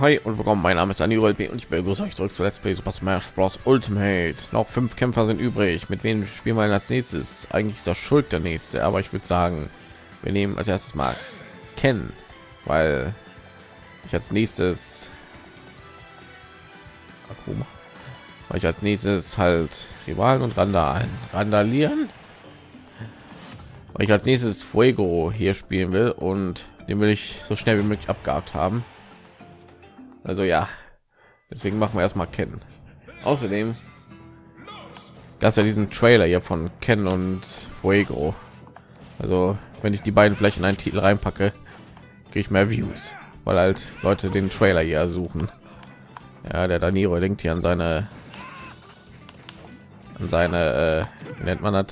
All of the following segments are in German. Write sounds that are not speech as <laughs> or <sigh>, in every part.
Hi und willkommen. Mein Name ist Aniro LP und ich begrüße euch zurück zu Let's Play Super Smash Bros. Ultimate. Noch fünf Kämpfer sind übrig. Mit wem spielen wir als nächstes? Eigentlich ist das Schuld der nächste, aber ich würde sagen, wir nehmen als erstes mal kennen, weil ich als nächstes weil ich als nächstes halt Rivalen und Randalen randalieren. Weil ich als nächstes Fuego hier spielen will und den will ich so schnell wie möglich abgehakt haben. Also ja, deswegen machen wir erstmal kennen. Außerdem gab es ja diesen Trailer hier von Ken und Fuego. Also wenn ich die beiden vielleicht in einen Titel reinpacke, kriege ich mehr Views, weil halt Leute den Trailer hier suchen. Ja, der Daniro denkt hier an seine an seine äh, nennt man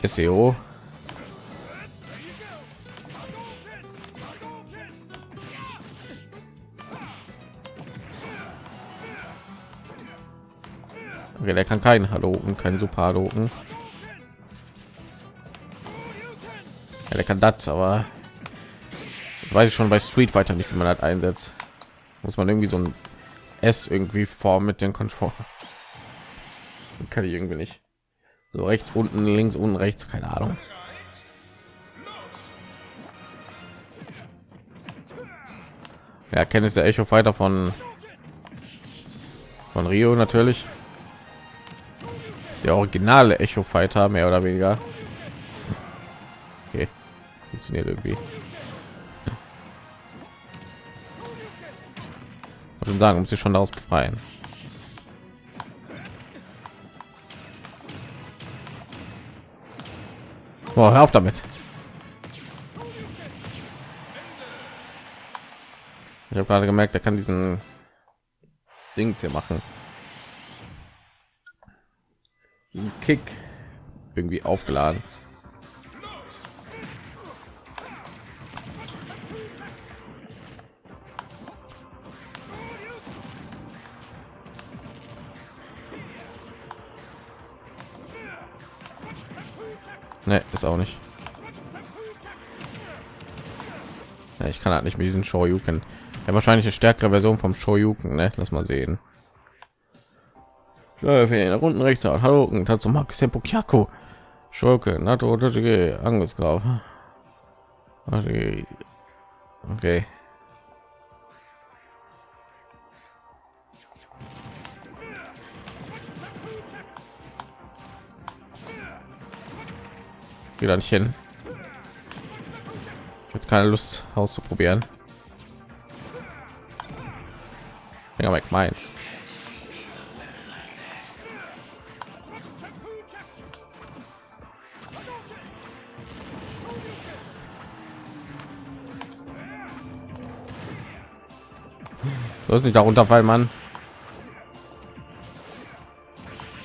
das SEO Okay, der kann keinen Haloken, kein Super Haloken. Ja, der kann das, aber weiß ich schon bei Street Fighter nicht, wie man das einsetzt. Muss man irgendwie so ein S irgendwie form mit den Controller. Kann ich irgendwie nicht. So rechts unten, links unten, rechts, keine Ahnung. Ja, kenne ich der Echo Fighter von von Rio natürlich der originale Echo Fighter mehr oder weniger. Okay, funktioniert irgendwie. schon sagen, muss ich schon daraus befreien. Boah, hör auf damit. Ich habe gerade gemerkt, er kann diesen Dings hier machen. Kick irgendwie aufgeladen. Ne, ist auch nicht. Ja, ich kann halt nicht mit diesen Shoryuken. Ja, wahrscheinlich eine stärkere Version vom Shoryuken, ne? Lass mal sehen. Ja, unten rechts hallo und hat zum Max Kyaku Schurke NATO Angriffsgraf okay. Wieder nicht hin. Jetzt keine Lust auszuprobieren. Ja, meins soll sich darunter fallen man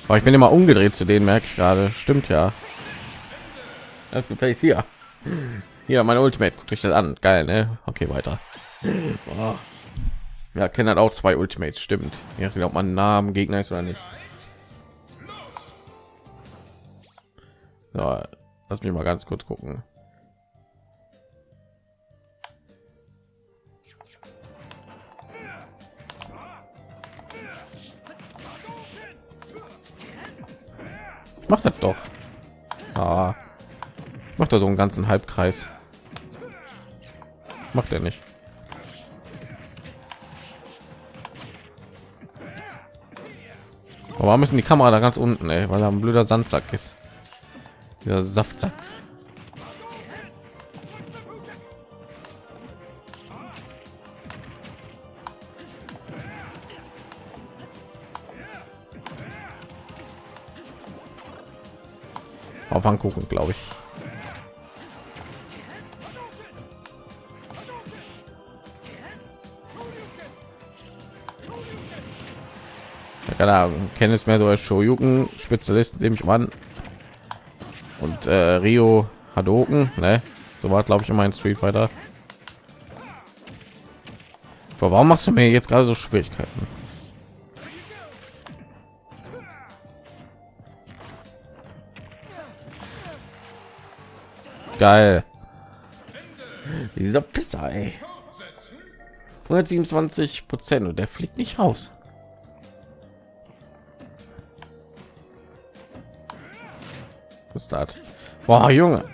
aber ich bin immer umgedreht zu denen merke ich gerade. Stimmt ja. Das gefällt hier. Hier mein ultimate. Guckt euch das an. Geil ne? Okay weiter. Boah. ja kennen halt auch zwei ultimates. Stimmt. Ja ob man namen gegner ist oder nicht. Ja lass mich mal ganz kurz gucken macht das doch. Ah. macht er so einen ganzen halbkreis. Macht er nicht. Aber müssen die kamera da ganz unten ey, weil er ein blöder sandsack ist. Dieser saftsack auf angucken glaube ich keine Ahnung, kenne es mehr so als Shoryuken Spezialist, nehme ich an. Und äh, Rio Hadoken, ne? So war glaube ich immer ein Street Fighter. Aber warum machst du mir jetzt gerade so Schwierigkeiten? Geil. Dieser Pisser, ey. 127 Prozent und der fliegt nicht raus. Was das? Boah, Junge.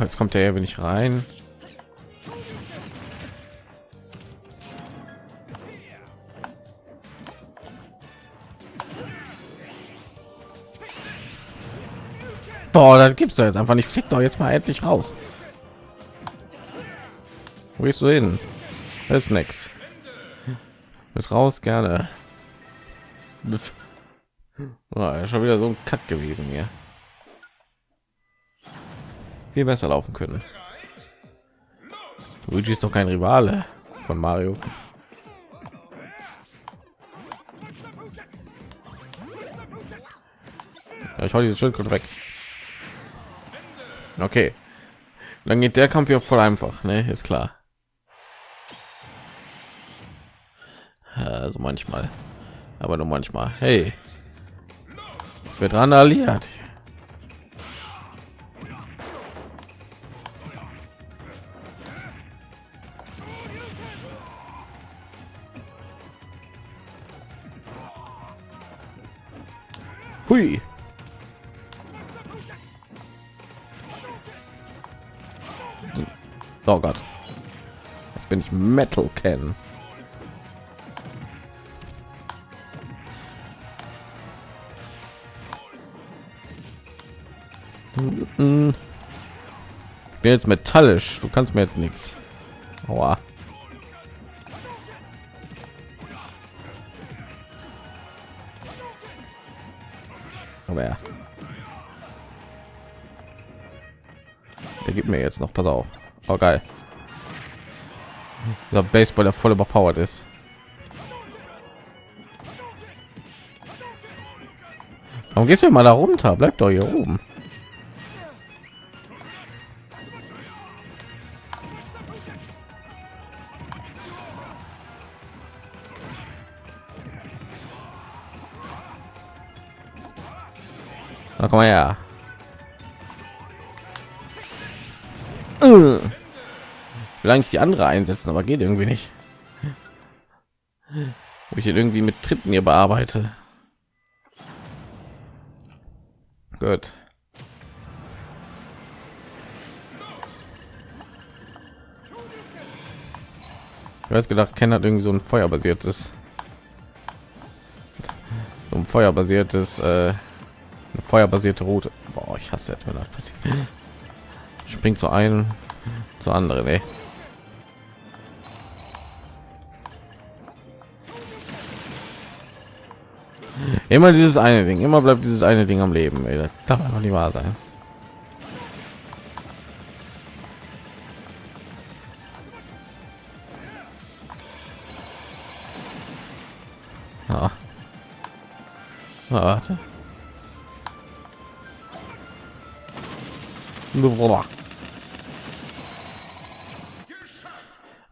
Jetzt kommt der, wenn ich rein. Boah, das gibt's doch jetzt einfach nicht. Fliegt doch jetzt mal endlich raus. Wo gehst du hin? Das ist nix. Ist raus gerne. Oh, schon wieder so ein Kack gewesen hier. Viel besser laufen können. Luigi ist doch kein Rivale von Mario. Ja, ich hau dieses Schild weg. Okay. Dann geht der Kampf ja voll einfach, ne? Ist klar. Also manchmal. Aber nur manchmal. Hey. Es wird randaliert. Hui. Ich Metal kennen. Ich bin jetzt metallisch. Du kannst mir jetzt nichts. Aua. Aber ja. Der gibt mir jetzt noch. Pass auf. Oh, geil. Der Baseball, der voll überpowered ist. Warum gehst du mal da runter? Bleib doch hier oben. Na, komm mal her. Will eigentlich die andere einsetzen aber geht irgendwie nicht. Wo ich irgendwie mit tritten hier bearbeite. Gut. Ich weiß gedacht ken hat irgendwie so ein feuerbasiertes so ein feuerbasiertes äh, feuerbasierte route. Boah, ich hasse jetzt wenn das passiert. Springt zu einem zu anderen ey. Immer dieses eine ding immer bleibt dieses eine ding am leben ey. das darf einfach nicht wahr sein ah. Ah, warte.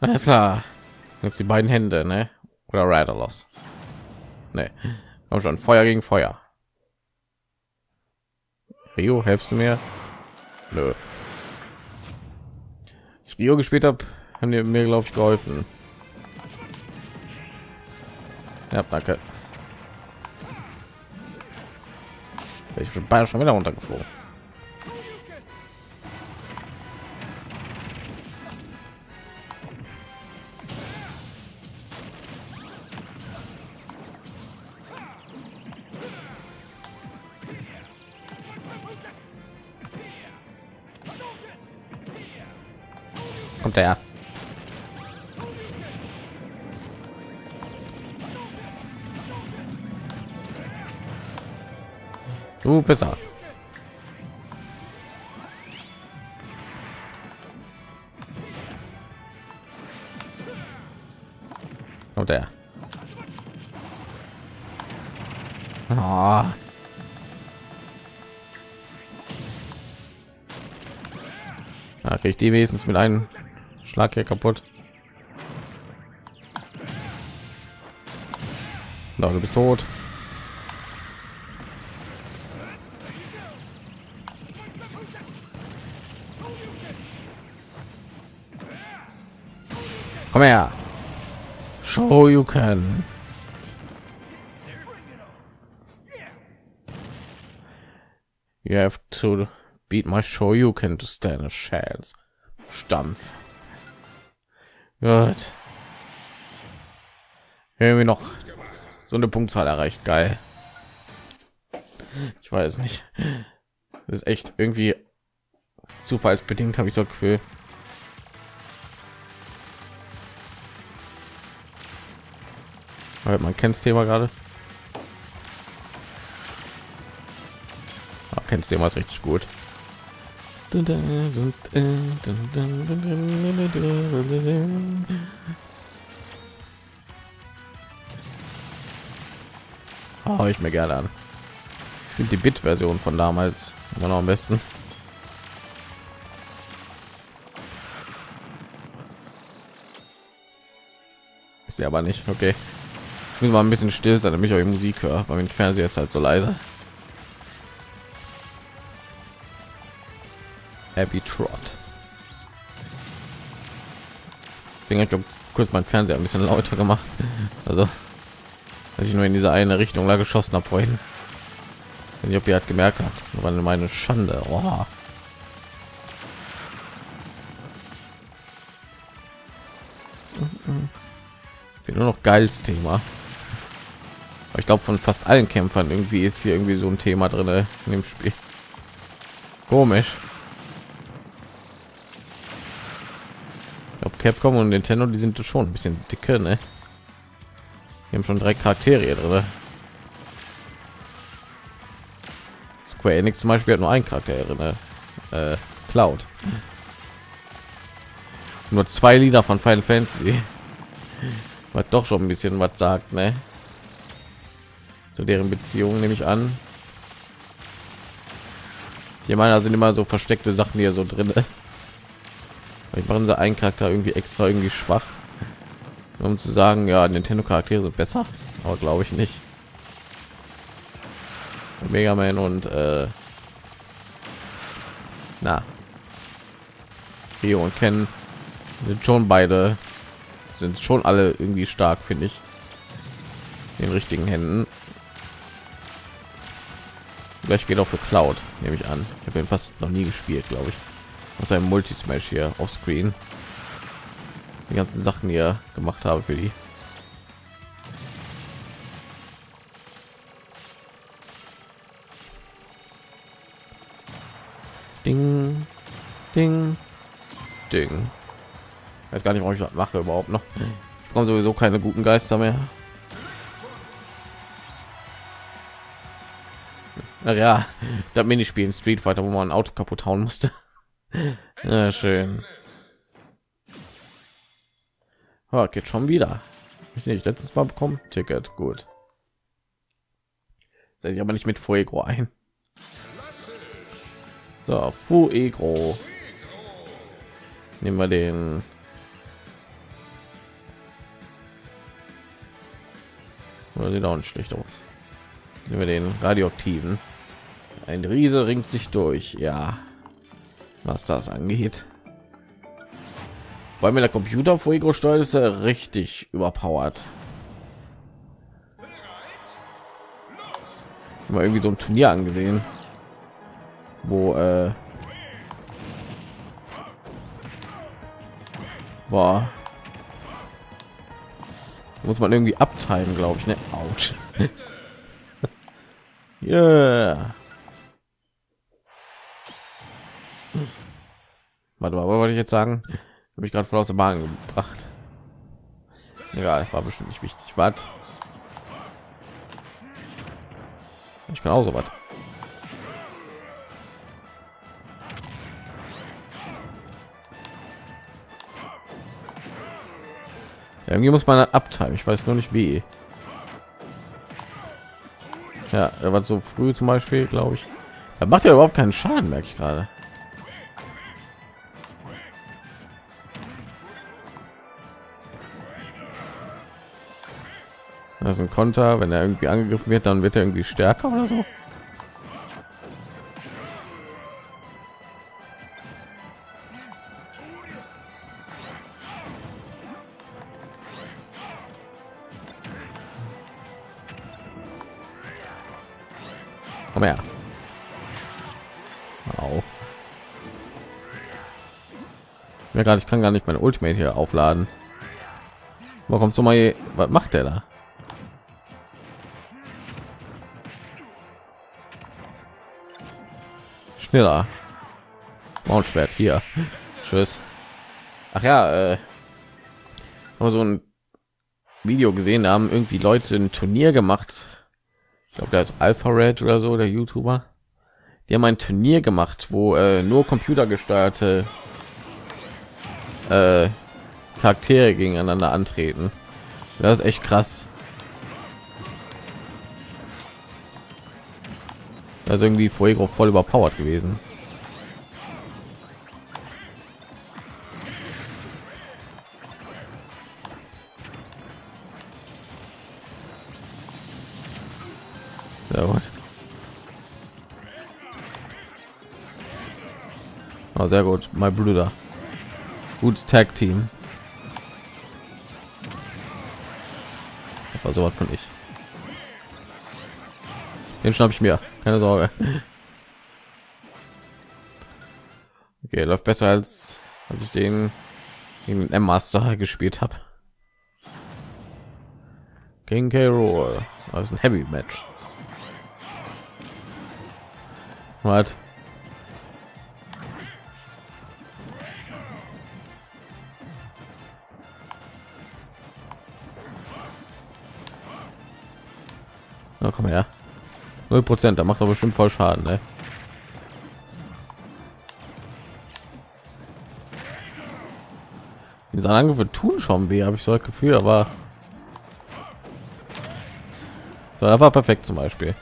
Alles klar. Jetzt die beiden Hände, ne? Oder Rattlos. Ne. Auch schon Feuer gegen Feuer. Rio, helfst du mir? Nö. Als Rio gespielt habe, haben die mir glaube ich geholfen. Ja, danke. Ich bin schon wieder runtergeflogen. Kommt er. Du besser. Kommt er. Oh. Da kriege die wenigstens mit einem Schlag hier kaputt. Na, du bist tot. Komm her. Show you can. You have to beat my show you can to stand a chance. Stampf. Gut. Irgendwie noch so eine Punktzahl erreicht. Geil. Ich weiß nicht. Das ist echt irgendwie zufallsbedingt, habe ich so Gefühl. man kennt das Thema gerade. Ah, kennt das richtig gut. Oh, ich mir gerne an. Ich die Bit-Version von damals immer noch am besten. Ist ja aber nicht okay. Ich muss mal ein bisschen still sein, damit ich euch Musik höre, weil mein Fernseher ist halt so leise. Abby Trot. Ich glaube, kurz mein Fernseher ein bisschen lauter gemacht. Also, als ich nur in diese eine Richtung da geschossen habe vorhin. Wenn ihr hat gemerkt habt, war meine Schande. Oh. nur noch geiles Thema. Ich glaube von fast allen Kämpfern irgendwie ist hier irgendwie so ein Thema drin in dem Spiel. Komisch. Capcom und Nintendo, die sind schon ein bisschen dicke, ne? Wir haben schon drei Charaktere drin. Square Enix zum Beispiel hat nur ein Charakter drin, äh, Cloud. Nur zwei Lieder von Final Fantasy. <laughs> Was doch schon ein bisschen was sagt, ne? Zu deren Beziehung nehme ich an. Hier meiner sind immer so versteckte Sachen hier so drin. <laughs> Ich machen sie einen Charakter irgendwie extra irgendwie schwach, um zu sagen, ja, Nintendo Charaktere sind besser, aber glaube ich nicht. Mega Man und äh, na, Rio und Ken sind schon beide sind schon alle irgendwie stark, finde ich. In richtigen Händen. Vielleicht geht auch für Cloud, nehme ich an. Ich habe ihn fast noch nie gespielt, glaube ich aus einem multismash hier auf screen. Die ganzen sachen hier gemacht habe für die. Ding ding ding. Ich weiß gar nicht warum ich das mache überhaupt noch. Ich komme sowieso keine guten geister mehr. Ja da minispielen street fighter wo man ein auto kaputt hauen musste ja, schön. Oh, geht schon wieder. Ich nicht letztes Mal bekommen. Ticket, gut. Seid ich aber nicht mit Fuego ein. So, Fuego. Nehmen wir den. Oder sieht auch nicht schlecht aus. Nehmen wir den radioaktiven. Ein Riese ringt sich durch. Ja was das angeht weil mir der computer fuego steuert ist er richtig überpowert mal irgendwie so ein turnier angesehen wo äh, war muss man irgendwie abteilen glaube ich ne Autsch. <laughs> yeah. Warte mal, wollte ich jetzt sagen? Habe ich gerade voll aus der Bahn gebracht. Egal, war bestimmt nicht wichtig. Was? Ich kann auch so was. irgendwie muss man abteilen. Ich weiß nur nicht wie. Ja, er war so früh zum Beispiel, glaube ich. Er macht ja überhaupt keinen Schaden, merke ich gerade. das ist ein Konter, wenn er irgendwie angegriffen wird, dann wird er irgendwie stärker oder so. Ja, gerade ich kann gar nicht meine Ultimate hier aufladen. Warum kommst du mal hier? Was macht er da? Schneller. Maulschwert hier. Tschüss. Ach ja, äh, so ein Video gesehen, da haben irgendwie Leute ein Turnier gemacht. Ich glaube, der ist Alpha Red oder so, der YouTuber. Die haben ein Turnier gemacht, wo äh, nur computergesteuerte äh, Charaktere gegeneinander antreten. Das ist echt krass. Also irgendwie Fuego voll überpowered gewesen. Sehr gut. Oh, sehr gut, mein Bruder. Gutes Tag Team. Aber so was von ich. Den schnapp ich mir, keine Sorge. Okay, läuft besser als als ich den in M Master gespielt habe. King K. Rool. Das ist ein Heavy Match. Was? Na komm her. Null Prozent, da macht aber bestimmt voll Schaden, ne? Diese Angriffe tun schon weh, habe ich so ein Gefühl, aber so, da war perfekt zum Beispiel.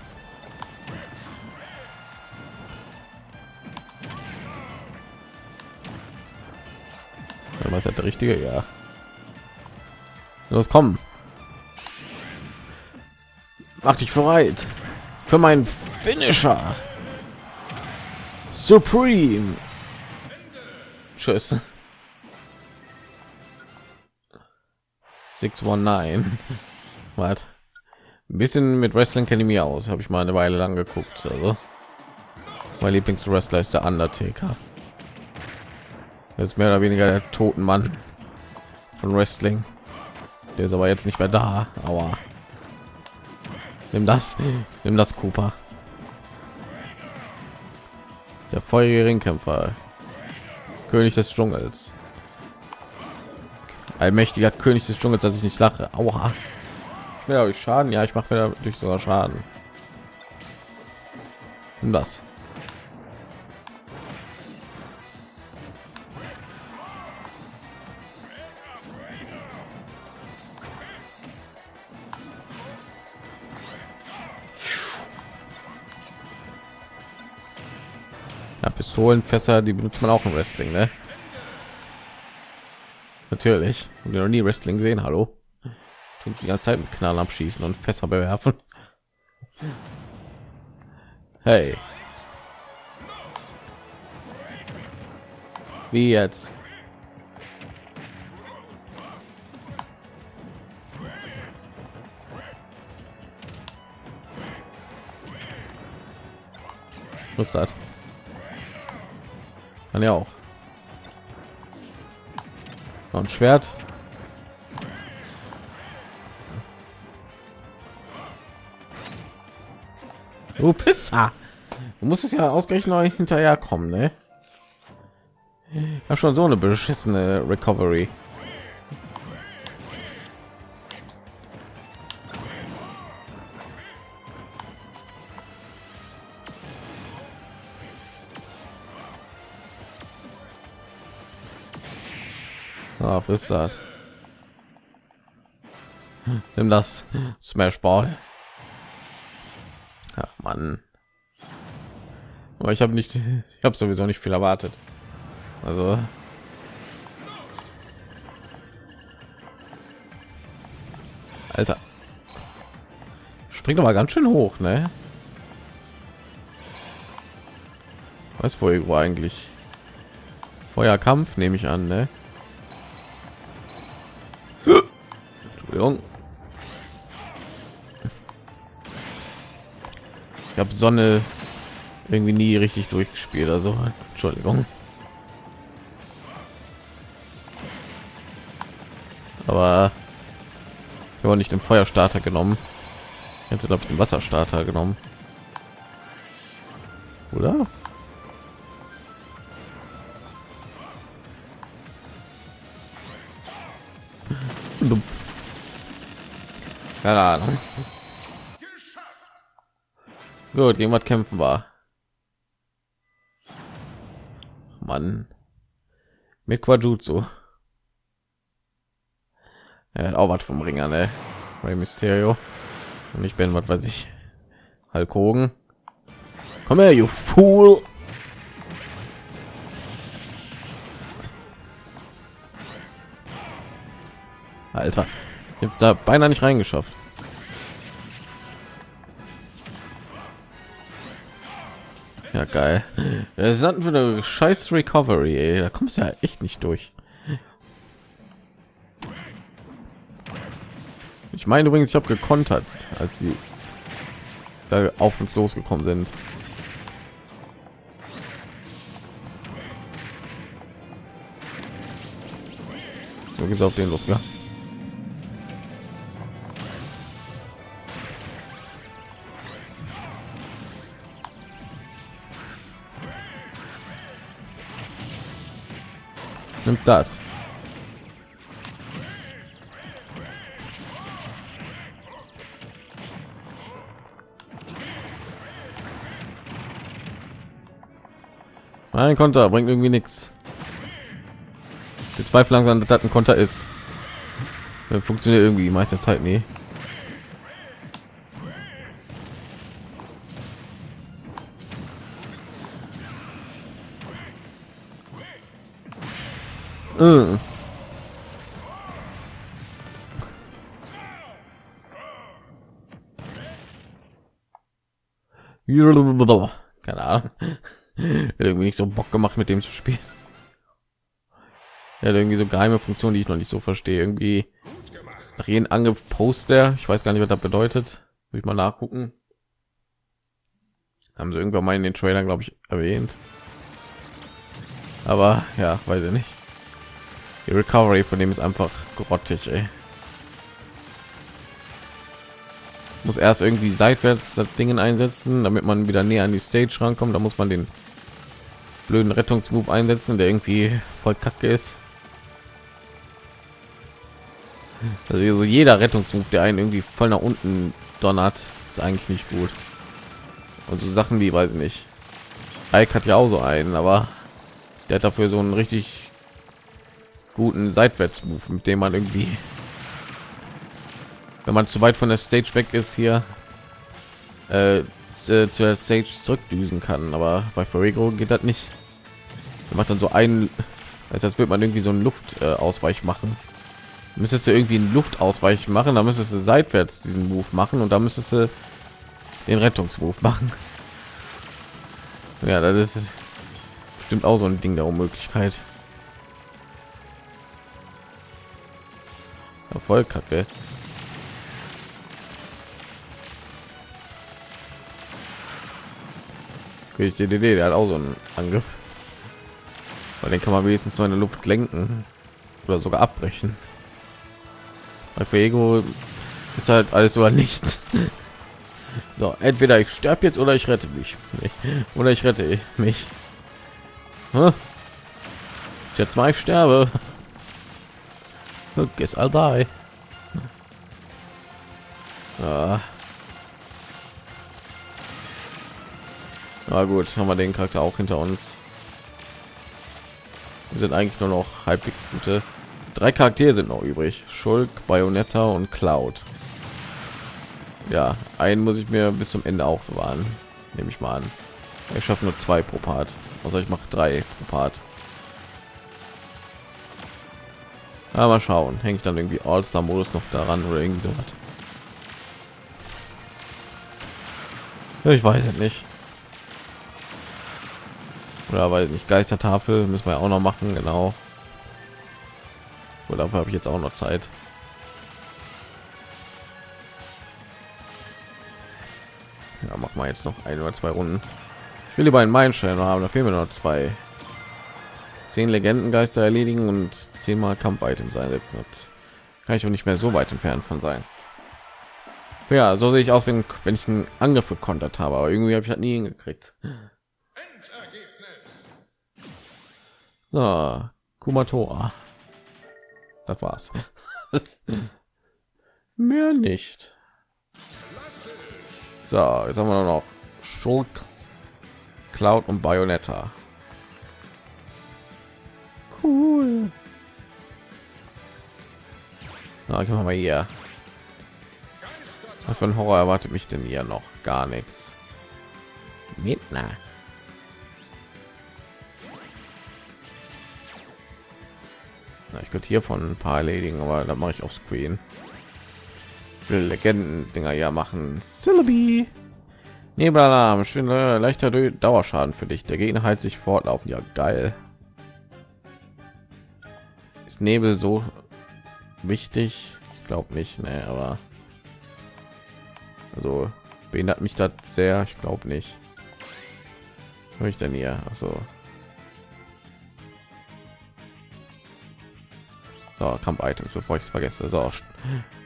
Was hat der richtige? Ja. Los, kommen. Mach dich bereit für meinen Finisher. Supreme. Tschüss. 619. <laughs> Was? Ein bisschen mit Wrestling kenne ich mir aus. Habe ich mal eine Weile lang geguckt. Also mein Lieblingswrestler ist der Undertaker. Das ist mehr oder weniger der toten Mann von Wrestling. Der ist aber jetzt nicht mehr da. Aber nimm das, nimm das Cooper. Der feurige Ringkämpfer, König des Dschungels. Allmächtiger König des Dschungels, dass ich nicht lache. Aua. Ich Schaden. Ja, ich mache mir durch sogar Schaden. Nimm das. Pistolenfässer, die benutzt man auch im Wrestling, ne? Natürlich. Und noch nie Wrestling gesehen, hallo? Tun die ganze Zeit mit Knallen abschießen und Fässer bewerfen. Hey. Wie jetzt? Was ist das? Kann ja auch. Noch ein Schwert. Du Pisser. Du musst es ja ausgerechnet hinterher kommen, ne? Ich habe schon so eine beschissene Recovery. Das? Nimm das Smash Ball. Ach man. Aber ich habe nicht, ich habe sowieso nicht viel erwartet. Also Alter. Springt aber ganz schön hoch, ne? Was irgendwo eigentlich? Feuerkampf nehme ich an, ne? Entschuldigung. Ich habe Sonne irgendwie nie richtig durchgespielt. Also Entschuldigung. Aber ich habe nicht den Feuerstarter genommen. Ich hätte glaube ich den Wasserstarter genommen. Oder? Keine Ahnung. Gut, jemand kämpfen war. Mann. Mit Quajutsu. Er hat auch was vom Ringer, ne? Rey Mysterio. Und ich bin, was weiß ich, Hulk Hogan. Komm her, you fool! Alter, jetzt da beinahe nicht reingeschafft. Ja, geil. <laughs> Es hatten für eine scheiß Recovery, ey. da kommst du ja echt nicht durch. Ich meine übrigens, ich habe gekontert, als sie da auf uns losgekommen sind. So ist auf den los, ja. Nimmt das. Ein Konter bringt irgendwie nichts. Ich zweifle langsam, dass das ein Konter ist. Das funktioniert irgendwie meiste Zeit nie. Keine Ahnung. irgendwie nicht so Bock gemacht, mit dem zu spielen. Ja, irgendwie so geheime Funktion, die ich noch nicht so verstehe. Irgendwie nach jedem Angriff Poster. Ich weiß gar nicht, was das bedeutet. Will ich mal nachgucken. Haben sie irgendwann mal in den Trailern, glaube ich, erwähnt. Aber ja, weiß ich nicht. Die Recovery von dem ist einfach grottig, ey. Muss erst irgendwie seitwärts das Dingen einsetzen, damit man wieder näher an die Stage rankommt. Da muss man den blöden Rettungsmove einsetzen, der irgendwie voll kacke ist. Also jeder Rettungsmove, der einen irgendwie voll nach unten donnert, ist eigentlich nicht gut. Und so Sachen wie, weiß ich nicht. Ike hat ja auch so einen, aber der hat dafür so einen richtig guten Seitwärts-Move, mit dem man irgendwie, wenn man zu weit von der Stage weg ist, hier äh, zu der Stage zurückdüsen kann. Aber bei Fuego geht das nicht. Er macht dann so ein, als würde man irgendwie so einen Luftausweich äh, machen müsstest du irgendwie einen Luftausweich machen, da müsstest du seitwärts diesen Move machen und da müsstest du den Rettungsmove machen. Ja, das ist bestimmt auch so ein Ding der Unmöglichkeit. Erfolg kacke. Ich die Idee, der hat auch so einen Angriff. Weil den kann man wenigstens nur in der Luft lenken oder sogar abbrechen. Bei Fuego ist halt alles oder nichts. <laughs> So, entweder ich sterbe jetzt oder ich rette mich. <laughs> Oder ich rette mich. Jetzt mal ich sterbe. Guess I'll die. Ah. Na gut, haben wir den Charakter auch hinter uns. Wir sind eigentlich nur noch halbwegs gute drei Charaktere sind noch übrig. Schulk, Bayonetta und Cloud. Ja, einen muss ich mir bis zum Ende aufbewahren. Nehme ich mal an. Ich schaffe nur zwei pro Part. Also ich mache drei pro Part. Mal schauen. Hänge ich dann irgendwie All-Star-Modus noch daran oder irgendwie so was? Ich weiß es nicht. Oder weil nicht Geistertafel müssen wir auch noch machen, genau. Und dafür habe ich jetzt auch noch Zeit. Ja, mach mal jetzt noch ein oder zwei Runden. Ich will lieber einen Meilenstein haben, da fehlen mir noch zwei. Zehn Legendengeister erledigen und zehnmal Kampf-Items einsetzen. Das kann ich auch nicht mehr so weit entfernt von sein. Ja, so sehe ich aus, wenn, wenn ich einen Angriff gekontert habe, aber irgendwie habe ich halt nie hingekriegt. So, Kumatora. Das war's. <laughs> Mehr nicht. So, jetzt haben wir noch Schulk, Cloud und Bayonetta. Cool. Na, ich mal hier. Was für ein Horror erwartet mich denn hier noch? Gar nichts. Midna. Na, ich könnte hier von ein paar erledigen, aber da mache ich auf Screen. Legenden Dinger ja machen. Syllabi. Nebelalarm, schöner leichter Dauerschaden für dich. Der Gegner heilt sich fortlaufen. Ja, geil. Ist Nebel so wichtig? Ich glaube nicht, ne, aber also behindert mich das sehr. Ich glaube nicht. Was ich denn hier? Also so, Kampf-Items, bevor ich es vergesse. So,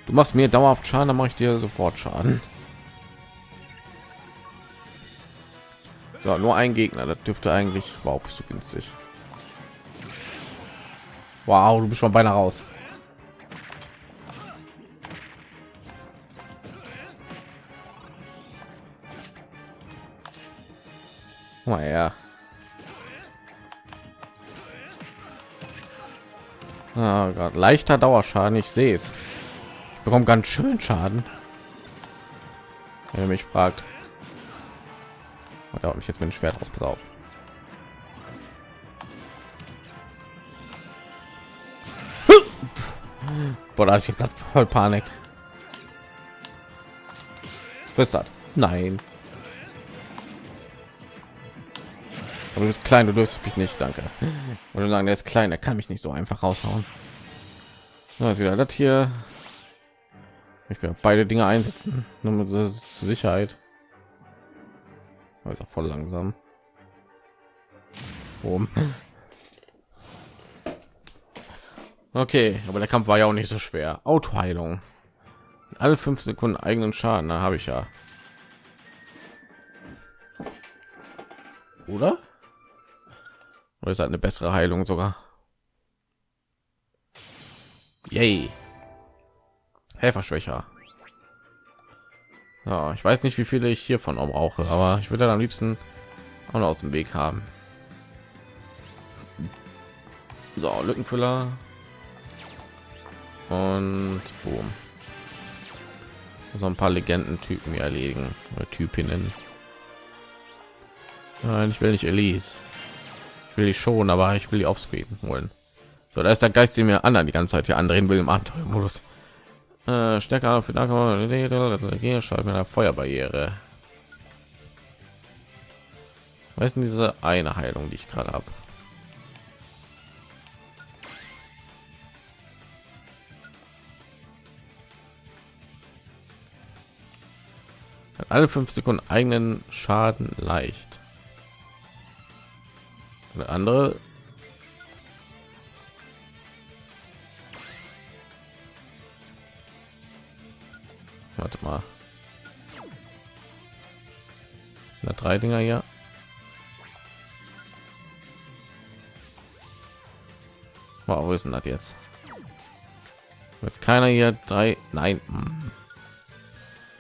du machst mir dauerhaft Schaden, dann mache ich dir sofort Schaden. So, nur ein Gegner, das dürfte eigentlich. Wow, bist du günstig. Wow, du bist schon beinahe raus. Mal her. Oh Gott, leichter Dauerschaden, ich sehe es. Ich bekomme ganz schön Schaden. Wenn mich fragt. Oder mich jetzt mit dem Schwert auf, pass auf. Boah, ist jetzt voll Panik. Was ist das? Nein. Aber du bist klein, du dürfst mich nicht, danke. Und sagen, der ist klein, er kann mich nicht so einfach raushauen. Da ist wieder das hier. Ich will beide Dinge einsetzen, nur mit Sicherheit. ist auch voll langsam. Boom. Okay, aber der Kampf war ja auch nicht so schwer. Autoheilung. Alle fünf Sekunden eigenen Schaden, da habe ich ja. Oder? Oder ist halt eine bessere Heilung sogar? Yay. Helferschwächer. Ja, ich weiß nicht, wie viele ich hiervon auch brauche, aber ich würde am liebsten auch noch aus dem Weg haben. So, Lückenfüller. Und boom. So ein paar Legenden-Typen erledigen oder Typinnen. Nein, ich will nicht Elise will ich schon, aber ich will die Offscreen holen. So, da ist der Geist, den mir anderen die ganze Zeit hier andrehen will im Abenteuermodus. Äh, stärker für mit einer Feuerbarriere. Was ist diese eine Heilung, die ich gerade habe? Alle fünf Sekunden eigenen Schaden leicht. Eine andere. Warte mal. Na, drei Dinger hier. Wow, wo ist denn das jetzt? Wird keiner hier drei? Nein. Hm.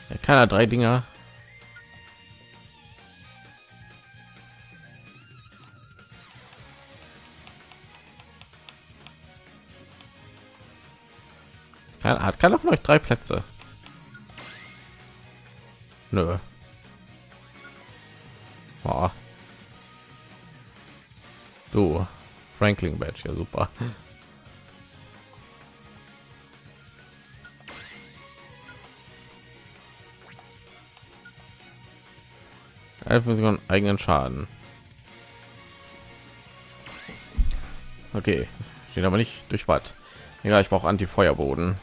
Ja, keiner drei Dinger. Hat keiner von euch drei Plätze? Nö. Boah. Du, Franklin Badge, ja super. Elf Sekunden eigenen Schaden. Okay, steht aber nicht durch was. Ja, ich brauche Anti-Feuerboden.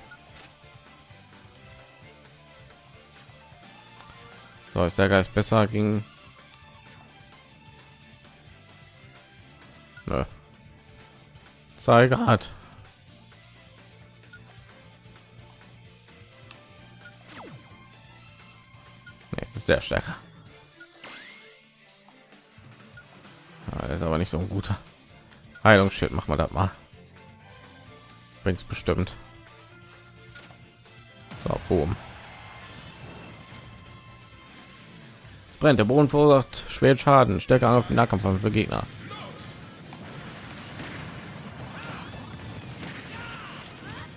So ist der Geist besser ging. Nö. Grad hat. Jetzt ist der stärker. Ja, ist aber nicht so ein guter Heilungsschild. Machen wir das mal. Bringt's bestimmt. So, boom. Brennt der boden verursacht schwer schaden. Stärker auf den nahkampf für gegner.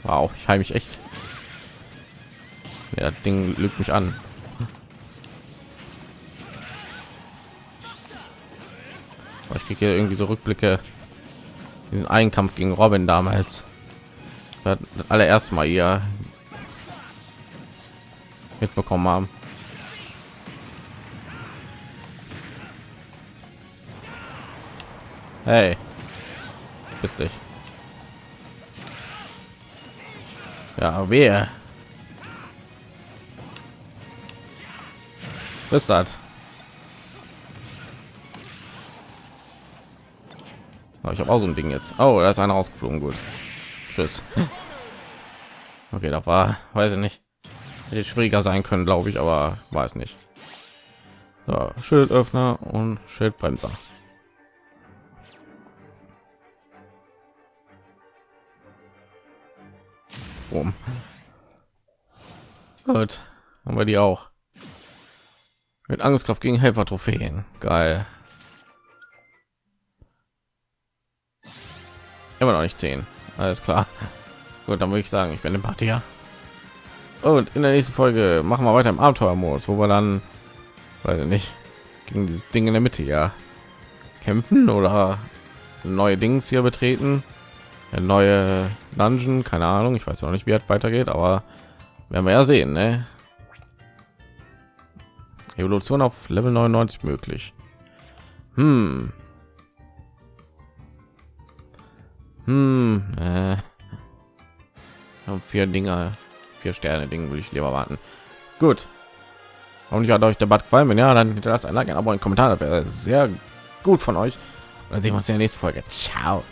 Wow ich heim mich echt. Ja, ding lügt mich an. Ich kriege hier irgendwie so rückblicke den Einkampf gegen Robin damals. Das allererste Mal ihr mitbekommen haben. Hey, bist dich. Ja, wer? Ist das? Ich habe auch so ein Ding jetzt. Oh, da ist einer rausgeflogen. Gut. Tschüss. <laughs> Okay, da war, weiß ich nicht. Hätte schwieriger sein können, glaube ich, aber weiß nicht. So, Schildöffner und Schildbremser. Um. Gut, haben wir die auch. Mit Angriffskraft gegen Helfer Trophäen. Geil. Immer noch nicht zehn. Alles klar. Gut, dann würde ich sagen, ich bin im Party. Und in der nächsten Folge machen wir weiter im Abenteuermodus, wo wir dann, weil nicht, gegen dieses Ding in der Mitte ja kämpfen oder neue Dings hier betreten, eine neue Dungeon, keine Ahnung, ich weiß noch nicht, wie es weitergeht, aber werden wir ja sehen, ne? Evolution auf Level 99 möglich. Hm. Hm. Äh. Vier Dinger vier Sterne Ding will ich lieber warten. Gut. Und ich hat euch der Bad gefallen. Wenn ja, dann hinterlasst ein Like, ein Abo, ein Kommentar. Das wäre sehr gut von euch. dann sehen wir uns in der nächsten Folge. Ciao.